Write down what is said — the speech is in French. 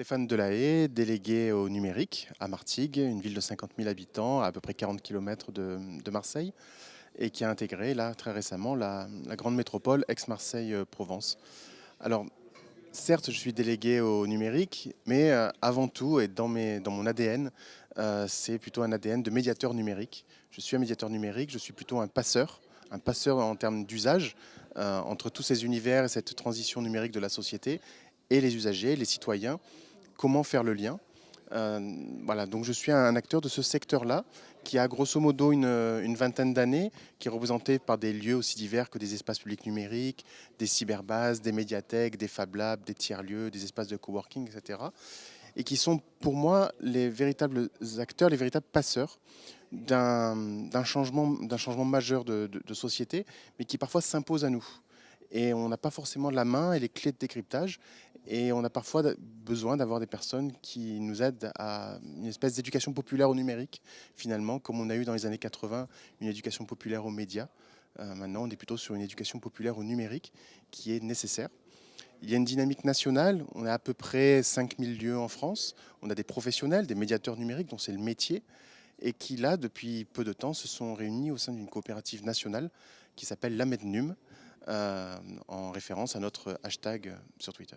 Stéphane Delahaye, délégué au numérique à Martigues, une ville de 50 000 habitants, à peu près 40 km de, Marseille, et qui a intégré là très récemment la, grande métropole Aix-Marseille-Provence. Alors, certes, je suis délégué au numérique, mais euh, avant tout, et dans mon ADN, euh, c'est plutôt un ADN de médiateur numérique. Je suis un médiateur numérique, je suis plutôt un passeur, un passeur en termes d'usage euh, entre tous ces univers et cette transition numérique de la société et les usagers, les citoyens, comment faire le lien. Euh, voilà, donc je suis un acteur de ce secteur-là, qui a grosso modo une, vingtaine d'années, qui est représenté par des lieux aussi divers que des espaces publics numériques, des cyberbases, des médiathèques, des Fab Labs, des tiers-lieux, des espaces de coworking, etc. Et qui sont pour moi les véritables acteurs, les véritables passeurs d'un changement, changement majeur de, de société, mais qui parfois s'impose à nous et on n'a pas forcément la main et les clés de décryptage et on a parfois besoin d'avoir des personnes qui nous aident à une espèce d'éducation populaire au numérique finalement comme on a eu dans les années 80 une éducation populaire aux médias. Euh, maintenant on est plutôt sur une éducation populaire au numérique qui est nécessaire. Il y a une dynamique nationale, on a à peu près 5000 lieux en France, on a des professionnels, des médiateurs numériques dont c'est le métier et qui là depuis peu de temps se sont réunis au sein d'une coopérative nationale qui s'appelle l'AMEDNUM, euh, en référence à notre hashtag sur Twitter.